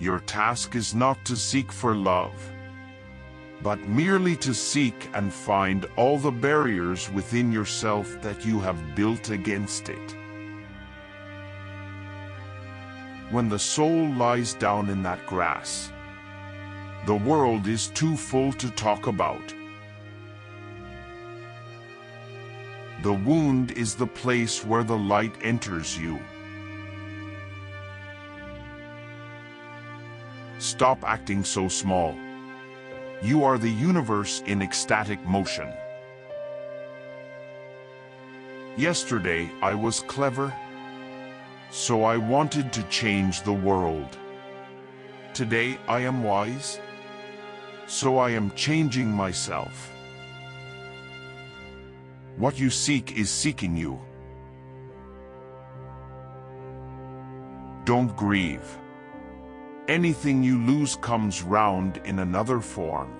Your task is not to seek for love, but merely to seek and find all the barriers within yourself that you have built against it. When the soul lies down in that grass, the world is too full to talk about. The wound is the place where the light enters you. Stop acting so small. You are the universe in ecstatic motion. Yesterday I was clever, so I wanted to change the world. Today I am wise, so I am changing myself. What you seek is seeking you. Don't grieve. Anything you lose comes round in another form.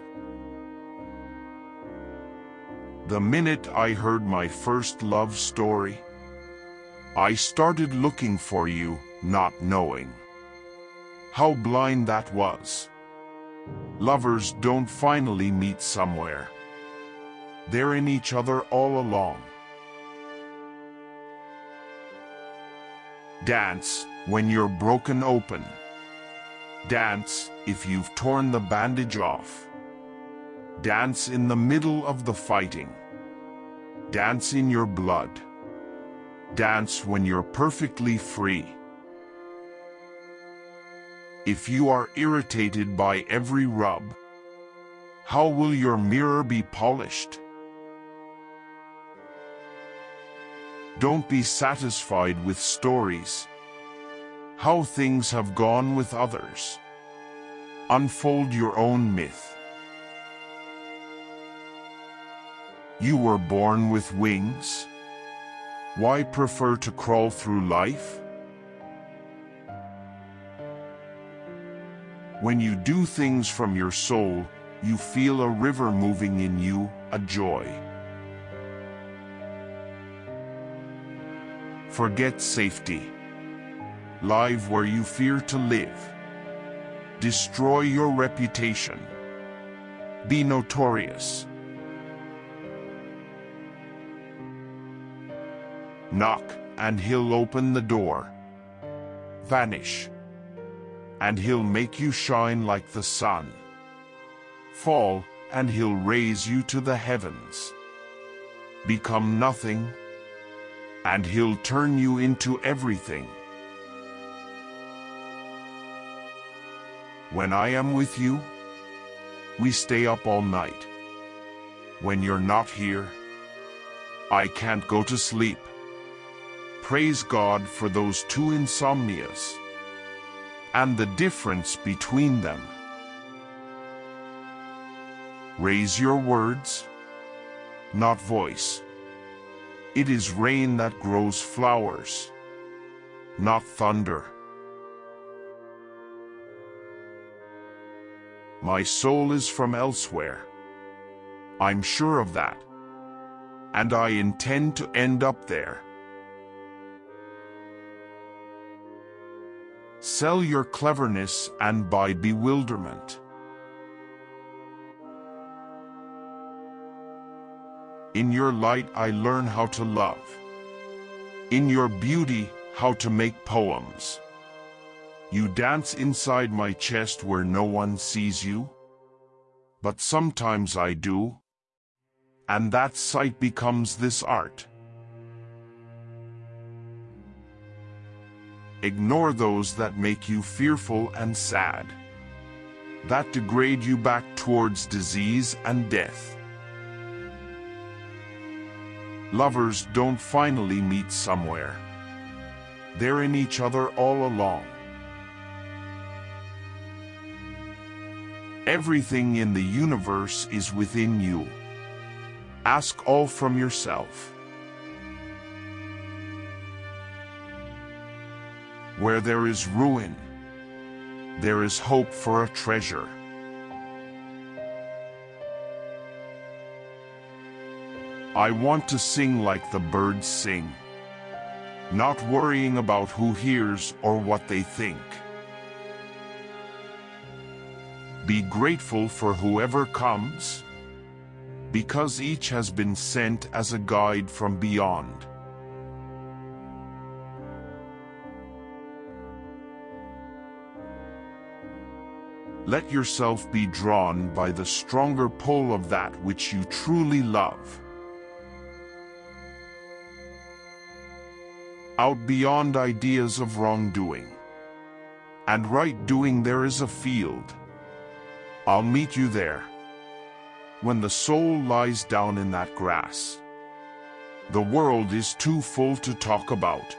The minute I heard my first love story, I started looking for you, not knowing. How blind that was. Lovers don't finally meet somewhere. They're in each other all along. Dance when you're broken open. Dance if you've torn the bandage off. Dance in the middle of the fighting. Dance in your blood. Dance when you're perfectly free. If you are irritated by every rub, how will your mirror be polished? Don't be satisfied with stories how things have gone with others. Unfold your own myth. You were born with wings. Why prefer to crawl through life? When you do things from your soul, you feel a river moving in you, a joy. Forget safety live where you fear to live. Destroy your reputation. Be notorious. Knock, and he'll open the door. Vanish, and he'll make you shine like the sun. Fall, and he'll raise you to the heavens. Become nothing, and he'll turn you into everything. When I am with you, we stay up all night. When you're not here, I can't go to sleep. Praise God for those two insomnias and the difference between them. Raise your words, not voice. It is rain that grows flowers, not thunder. My soul is from elsewhere. I'm sure of that. And I intend to end up there. Sell your cleverness and buy bewilderment. In your light I learn how to love. In your beauty, how to make poems. You dance inside my chest where no one sees you. But sometimes I do. And that sight becomes this art. Ignore those that make you fearful and sad. That degrade you back towards disease and death. Lovers don't finally meet somewhere. They're in each other all along. Everything in the universe is within you. Ask all from yourself. Where there is ruin, there is hope for a treasure. I want to sing like the birds sing, not worrying about who hears or what they think. Be grateful for whoever comes, because each has been sent as a guide from beyond. Let yourself be drawn by the stronger pull of that which you truly love. Out beyond ideas of wrongdoing and right doing there is a field. I'll meet you there. When the soul lies down in that grass, the world is too full to talk about.